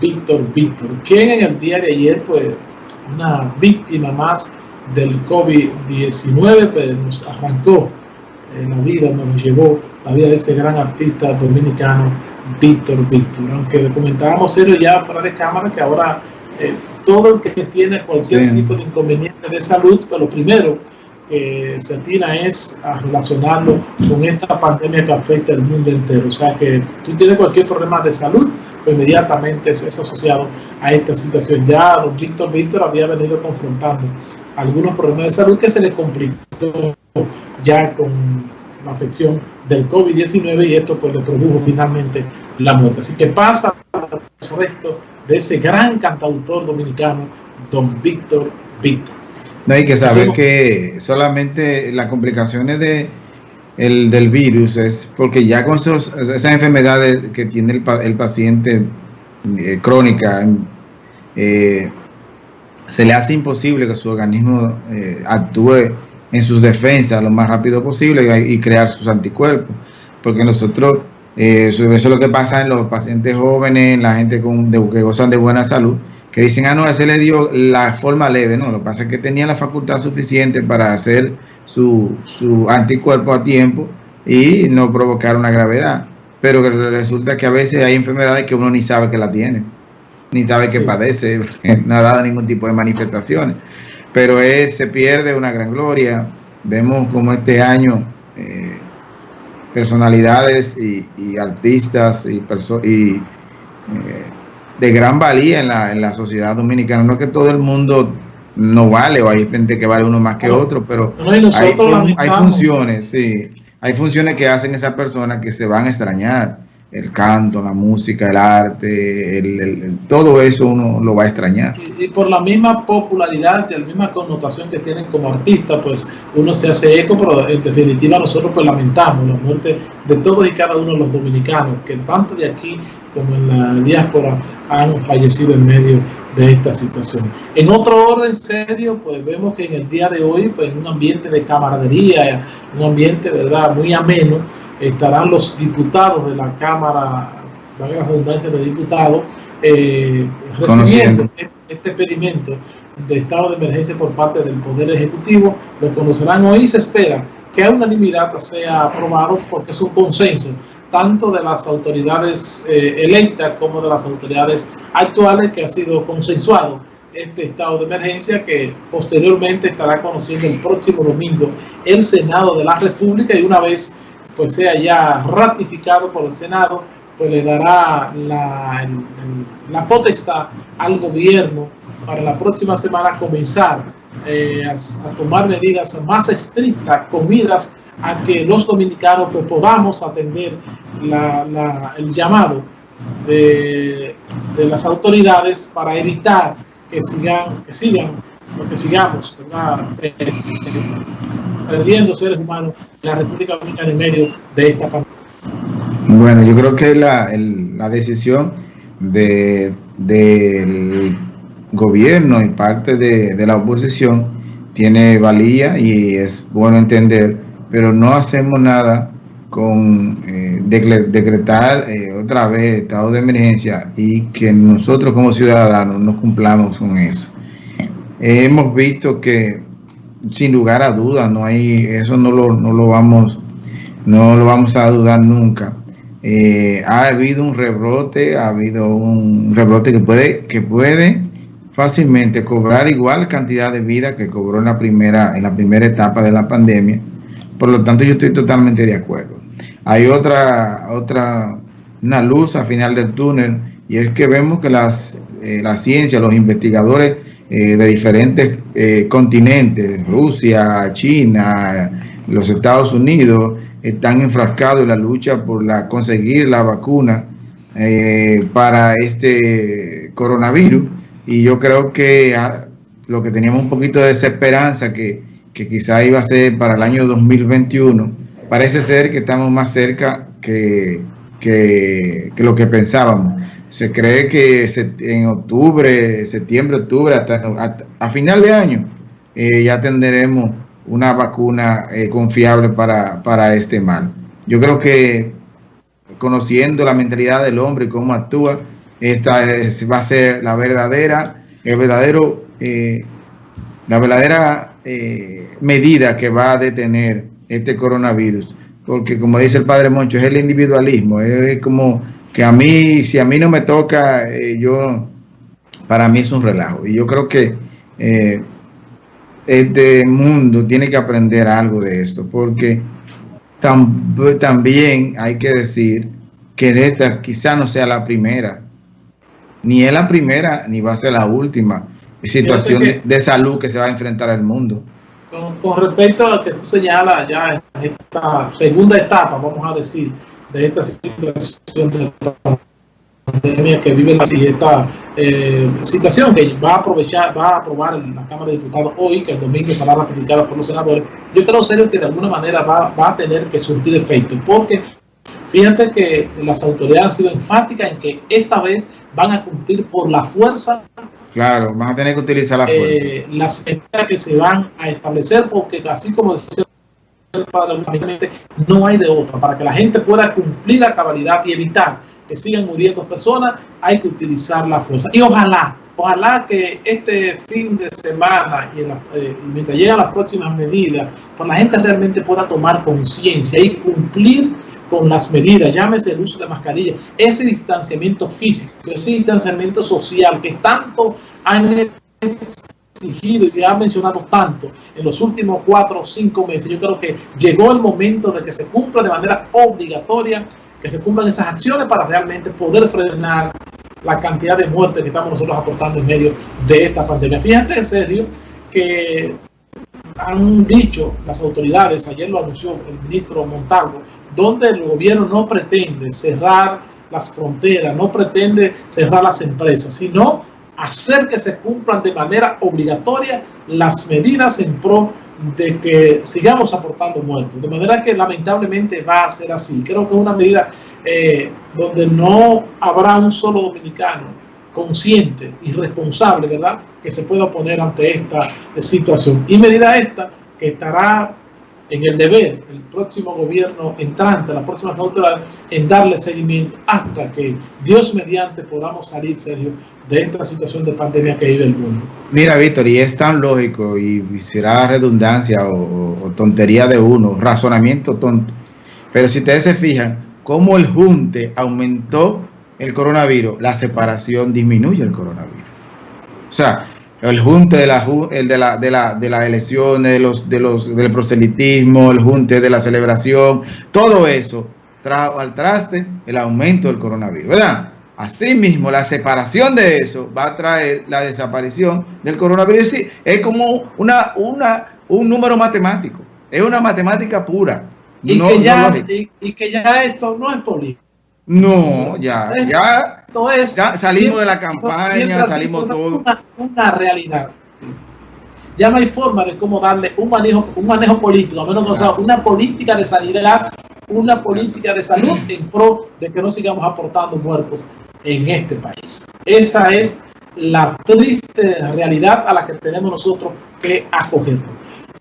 Víctor Víctor, quien en el día de ayer, pues, una víctima más del COVID-19, pues nos arrancó eh, la vida, nos llevó la vida de este gran artista dominicano, Víctor Víctor. Aunque comentábamos serio ya fuera de cámara que ahora eh, todo el que tiene cualquier tipo de inconveniente de salud, pues lo primero que se atina es a relacionarlo con esta pandemia que afecta al mundo entero. O sea que tú tienes cualquier problema de salud, pues inmediatamente es, asociado a esta situación. Ya don Víctor Víctor había venido confrontando algunos problemas de salud que se le complicó ya con la afección del COVID-19 y esto pues le produjo finalmente la muerte. Así que pasa el resto de ese gran cantautor dominicano, don Víctor Víctor. No hay que saber que solamente las complicaciones de, el, del virus es porque ya con esos, esas enfermedades que tiene el, el paciente eh, crónica, eh, se le hace imposible que su organismo eh, actúe en sus defensas lo más rápido posible y, crear sus anticuerpos. Porque nosotros, eso es lo que pasa en los pacientes jóvenes, en la gente con, que gozan de buena salud, que dicen, ah, no, ese le dio la forma leve, no, lo que pasa es que tenía la facultad suficiente para hacer su, su anticuerpo a tiempo y no provocar una gravedad. Pero resulta que a veces hay enfermedades que uno ni sabe que la tiene, ni sabe que padece, no ha dado ningún tipo de manifestaciones. Pero es, se pierde una gran gloria. Vemos como este año eh, personalidades y, artistas y, y eh, de gran valía en la, en la sociedad dominicana. No es que todo el mundo no vale o hay gente que vale uno más que otro, pero hay, funciones, sí, hay funciones que hacen esas personas que se van a extrañar. El canto, la música, el arte, el, todo eso uno lo va a extrañar. Y, por la misma popularidad, y la misma connotación que tienen como artistas, pues uno se hace eco, pero en definitiva nosotros pues lamentamos la muerte de todos y cada uno de los dominicanos, que tanto de aquí como en la diáspora han fallecido en medio de esta situación. En otro orden serio, pues vemos que en el día de hoy, pues en un ambiente de camaradería, un ambiente, ¿verdad?, muy ameno, estarán los diputados de la Cámara, la redundancia de diputados, eh, recibiendo este pedimento de estado de emergencia por parte del Poder Ejecutivo. Lo conocerán hoy y se espera que a unanimidad sea aprobado porque es un consenso tanto de las autoridades eh, electas como de las autoridades actuales que ha sido consensuado este estado de emergencia que posteriormente estará conociendo el próximo domingo el Senado de la República y una vez pues sea ya ratificado por el Senado pues le dará la, la potestad al gobierno para la próxima semana comenzar eh, a, tomar medidas más estrictas, comidas a que los dominicanos pues, podamos atender el llamado de, las autoridades para evitar que sigan, que sigan, que sigamos eh, perdiendo seres humanos en la República Dominicana en medio de esta pandemia. Bueno, yo creo que la, la decisión de, del gobierno y parte de, la oposición tiene valía y es bueno entender pero no hacemos nada con eh, decretar eh, otra vez estado de emergencia y que nosotros como ciudadanos no cumplamos con eso. hemos visto que sin lugar a dudas, no hay, eso no lo, no lo vamos, no lo vamos a dudar nunca. Eh, ha habido un rebrote, ha habido un rebrote que puede, que puede fácilmente cobrar igual cantidad de vida que cobró en la primera, en la primera etapa de la pandemia por lo tanto, yo estoy totalmente de acuerdo. Hay otra, otra, una luz al final del túnel y es que vemos que las, eh, la ciencia, los investigadores eh, de diferentes eh, continentes, Rusia, China, los Estados Unidos, están enfrascados en la lucha por la, conseguir la vacuna para este coronavirus. Y yo creo que ah, lo que teníamos un poquito de desesperanza que que quizá iba a ser para el año 2021, parece ser que estamos más cerca que, que, lo que pensábamos. Se cree que en octubre, septiembre, octubre, hasta, a final de año, eh, ya tendremos una vacuna eh, confiable para, para este mal. Yo creo que conociendo la mentalidad del hombre y cómo actúa, esta va a ser la verdadera, el verdadero, eh, la verdadera eh, medida que va a detener este coronavirus. Porque como dice el padre Moncho, es el individualismo, es como que a mí, si a mí no me toca, eh, yo, para mí es un relajo. Y yo creo que este mundo tiene que aprender algo de esto, porque también hay que decir que esta quizá no sea la primera, ni es la primera, ni va a ser la última situación de, salud que se va a enfrentar el mundo. Con, respecto a que tú señalas ya esta segunda etapa, vamos a decir, de esta situación de pandemia que vive así, esta eh, situación que va a aprovechar, va a aprobar la Cámara de Diputados hoy, que el domingo será ratificada por los senadores, yo creo serio que de alguna manera va, va a tener que surtir efecto, porque fíjate que las autoridades han sido enfáticas en que esta vez van a cumplir por la fuerza Claro, van a tener que utilizar la fuerza. Eh, las medidas que se van a establecer, porque así como decía el padre, no hay de otra. Para que la gente pueda cumplir la cabalidad y evitar que sigan muriendo personas, hay que utilizar la fuerza. Y ojalá, ojalá que este fin de semana y, eh, mientras llegan las próximas medidas, pues la gente realmente pueda tomar conciencia y cumplir con las medidas, llámese el uso de mascarilla, ese distanciamiento físico, ese distanciamiento social que tanto han exigido y se ha mencionado tanto en los últimos cuatro o cinco meses, yo creo que llegó el momento de que se cumpla de manera obligatoria que se cumplan esas acciones para realmente poder frenar la cantidad de muertes que estamos nosotros aportando en medio de esta pandemia. Fíjate en serio que han dicho las autoridades, ayer lo anunció el ministro Montalvo, donde el gobierno no pretende cerrar las fronteras, no pretende cerrar las empresas, sino hacer que se cumplan de manera obligatoria las medidas en pro de que sigamos aportando muertos. De manera que lamentablemente va a ser así. Creo que es una medida eh, donde no habrá un solo dominicano consciente y responsable, ¿verdad?, que se pueda oponer ante esta situación. Y medida esta que estará en el deber el próximo gobierno entrante, la próxima autoridades, en darle seguimiento hasta que Dios mediante podamos salir serio de esta situación de pandemia que vive el mundo. Mira, Víctor, y es tan lógico y será redundancia o, tontería de uno, razonamiento tonto. Pero si ustedes se fijan, cómo el junte aumentó el coronavirus, la separación disminuye el coronavirus. O sea, el junte de, la, el de, la, de, la, de las elecciones, de los, de los, del proselitismo, el junte de la celebración, todo eso trajo al traste el aumento del coronavirus, ¿verdad? Asimismo, la separación de eso va a traer la desaparición del coronavirus. Sí, es como una, una, un número matemático, es una matemática pura. Y, que, ya, y, que ya esto no es político. No, ya, ya, ya salimos de la campaña, salimos todo. Una, realidad. Ya no hay forma de cómo darle un manejo, un manejo político, a menos que sea una política de sanidad, una política de salud en pro de que no sigamos aportando muertos en este país. Esa es la triste realidad a la que tenemos nosotros que acogernos.